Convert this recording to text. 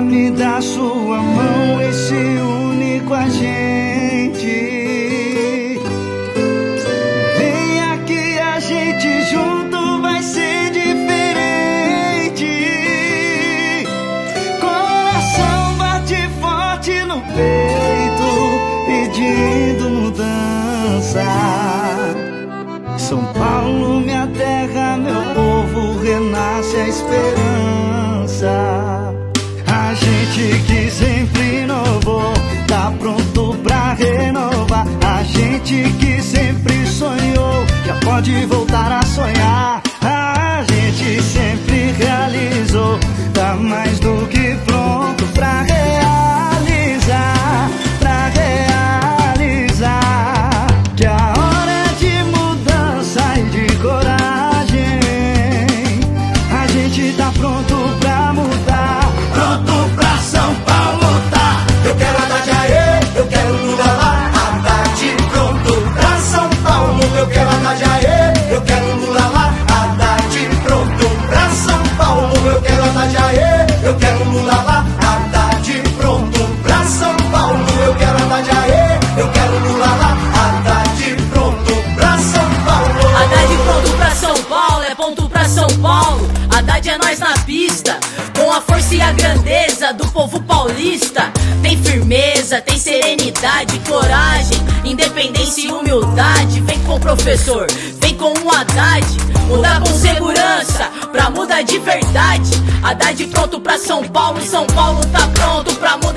me dá sua mão e se une com a gente. Vem aqui, a gente junto vai ser diferente. Coração bate forte no peito, pedindo mudança. São Paulo, minha terra, meu povo, renasce a esperança. Pode voltar a sonhar. A gente sempre realizou, tá mais do que pronto pra realizar, pra realizar. Que a hora é de mudança e de coragem. A gente tá pronto pra mudar, pronto pra São Paulo tá. Eu quero Haddad aê, eu quero Lula lá, Haddad pronto pra São Paulo. Eu quero Haddad aê, eu Eu quero Haddad aê, eu quero Lula lá, Haddad pronto pra São Paulo. Eu quero Haddad aê, eu quero Lula lá, Haddad pronto pra São Paulo. Haddad pronto pra São Paulo, é ponto pra São Paulo. Haddad é nós na pista, com a força e a grandeza do povo paulista. Tem firmeza, tem serenidade, coragem, independência e humildade. Vem com o professor, vem com o Haddad. Mudar com segurança, pra mudar de verdade. Haddad pronto pra São Paulo, São Paulo tá pronto pra mudar